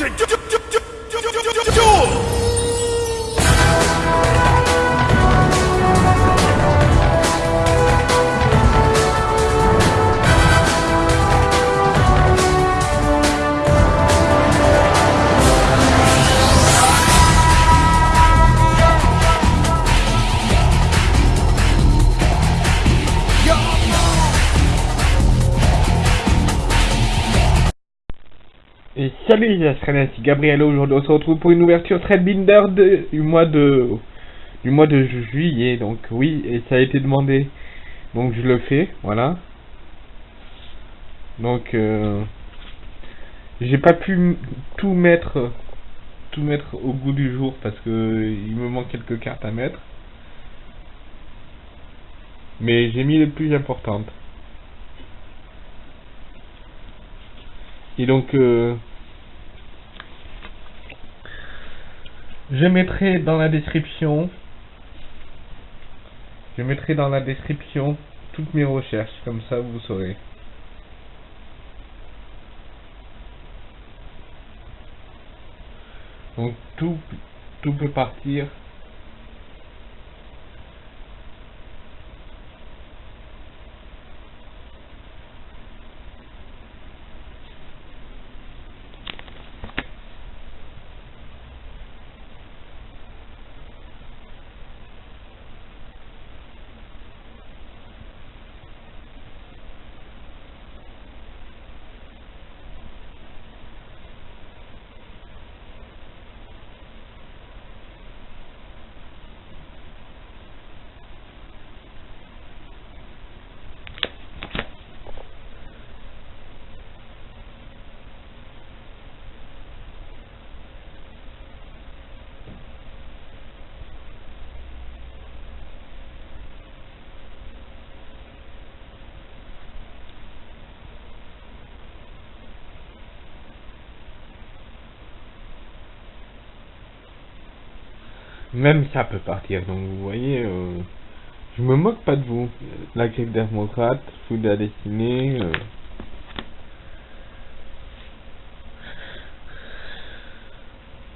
to do, do, do, Et salut les Australiens, c'est Gabriel. Aujourd'hui, on se retrouve pour une ouverture Threadbinder de, du mois de du mois de ju- juillet. Donc oui, et ça a été demandé. Donc je le fais, voilà. Donc euh, j'ai pas pu tout mettre tout mettre au goût du jour parce que il me manque quelques cartes à mettre. Mais j'ai mis les plus importantes. Et donc, euh, je mettrai dans la description, je mettrai dans la description toutes mes recherches, comme ça vous saurez. Donc tout, tout peut partir. Même ça peut partir. Donc vous voyez, euh, je me moque pas de vous. La grecque démocrate, de la destinée. euh.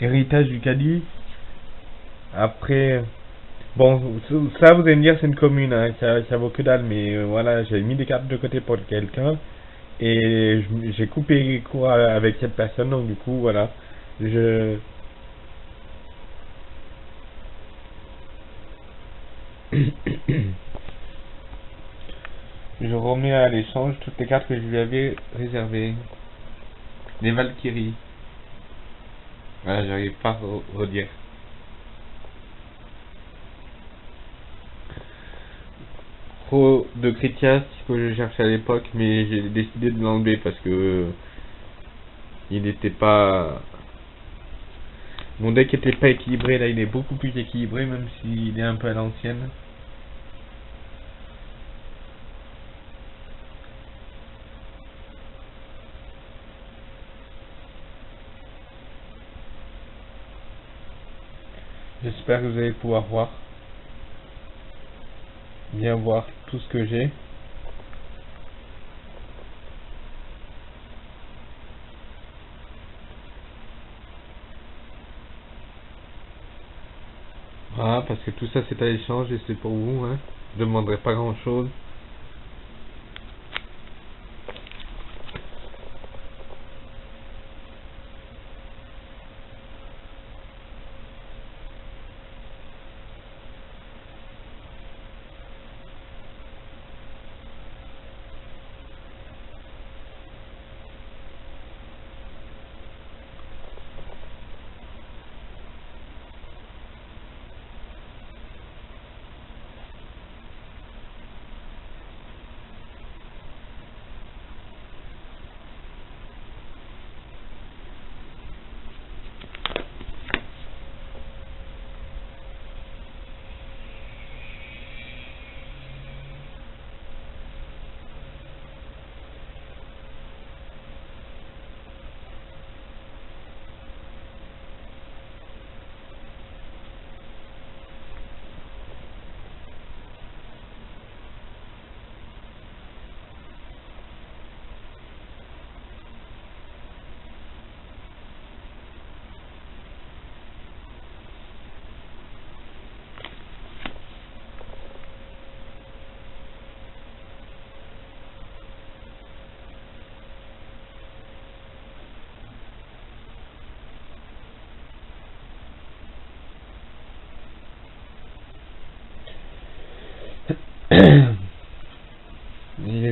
Héritage du Cadiz. Après, bon, ça vous allez me dire c'est une commune, hein, ça, vaut que dalle, mais euh, voilà, j'ai mis des cartes de côté pour quelqu'un et j'ai coupé court avec cette personne, donc du coup, voilà, je, Je remets à l'échange toutes les cartes que je lui avais réservées. Les Valkyries. Voilà, j'arrive pas à re- redire. Pro de Critias que je cherchais à l'époque, mais j'ai décidé de l'enlever parce que il n'était pas. Mon deck était pas équilibré, là il est beaucoup plus équilibré, même s'il est un peu à l'ancienne. J'espère que vous allez pouvoir voir. Bien voir tout ce que j'ai. Voilà, parce que tout ça c'est à l'échange et c'est pour vous, hein. Je demanderai pas grand chose.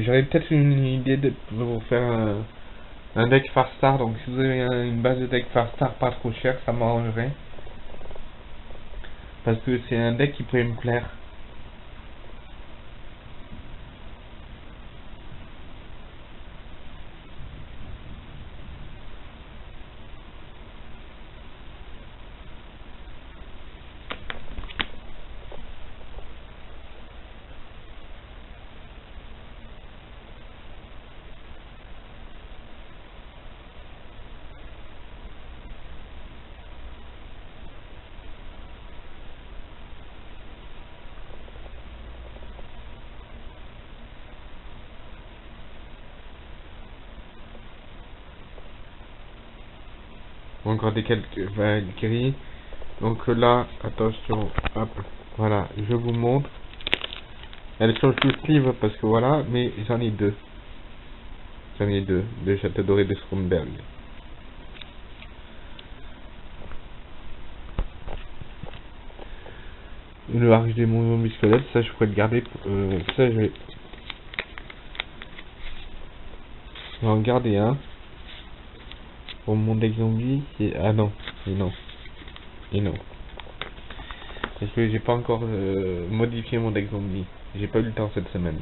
J'aurais peut-être une idée de vous faire un, un deck Farstar, donc si vous avez une base de deck Farstar pas trop chère, ça m'arrangerait. Parce que c'est un deck qui pourrait me plaire. Encore des quelques Valkyries. Donc là, attention, hop, voilà, je vous montre. Elle change tout livre parce que voilà, mais j'en ai deux. J'en ai deux, de Château Doré de Stromberg. Le arc des mouvements musculaires, ça je pourrais le garder. euh, ça je vais. Je vais en garder un. Pour mon deck zombie, c'est- ah non, et non, et non. Parce que j'ai pas encore euh, modifié mon deck zombie. J'ai pas eu le temps cette semaine.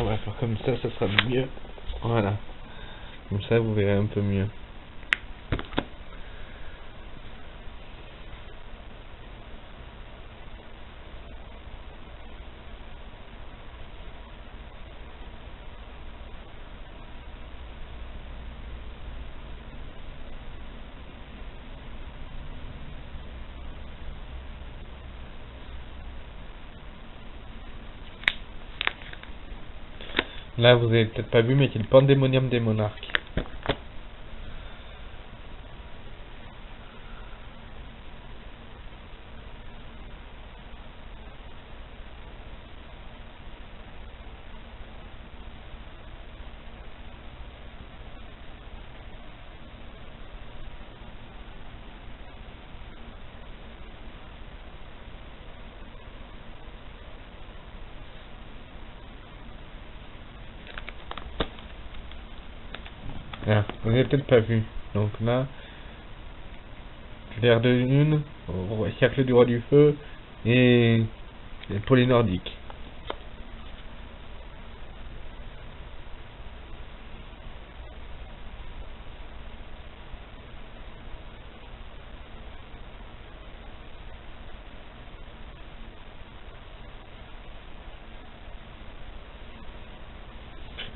On va faire comme ça, ça sera mieux. Voilà. Comme ça, vous verrez un peu mieux. Là, vous avez peut-être pas vu, mais c'est le pandémonium des monarques. Ah, vous avez peut-être pas vu. Donc là, l'air de lune, cercle du roi du feu et, et pour les nordiques.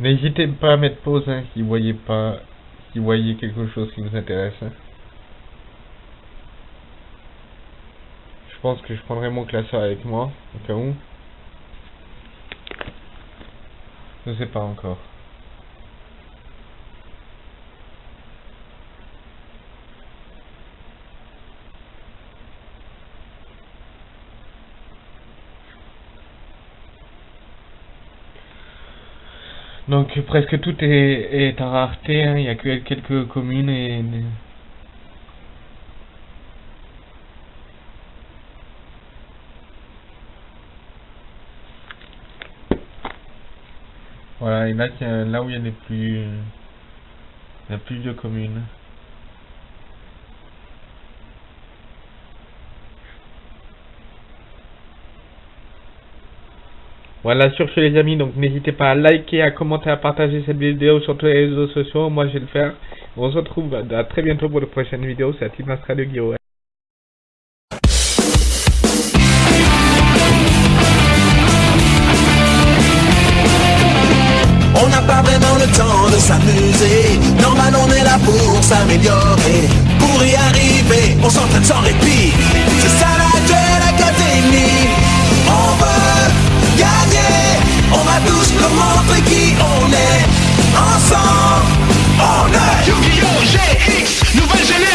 N'hésitez pas à mettre pause hein, si vous voyez pas, si vous voyez quelque chose qui vous intéresse. hein. Je pense que je prendrai mon classeur avec moi, au cas où. Je sais pas encore. Donc presque tout est, est en rareté, hein, il n'y a que quelques communes et... Voilà, et là, a- là où il y a les plus... Il y a plus de communes. Voilà, sur ce les amis, donc n'hésitez pas à liker, à commenter, à partager cette vidéo sur tous les réseaux sociaux, moi je vais le faire. On se retrouve à très bientôt pour de prochaines vidéos, c'est Team Astra de Guillaume. On n'a pas vraiment le temps de s'amuser. Normal, on est là pour s'améliorer. Pour y arriver, on s'entraîne sans répit. C'est ça la Duel Academy. On veut gagner. On va tous leur montrer qui on est. Ensemble, on est. Yu-Gi-Oh! GX, nouvelle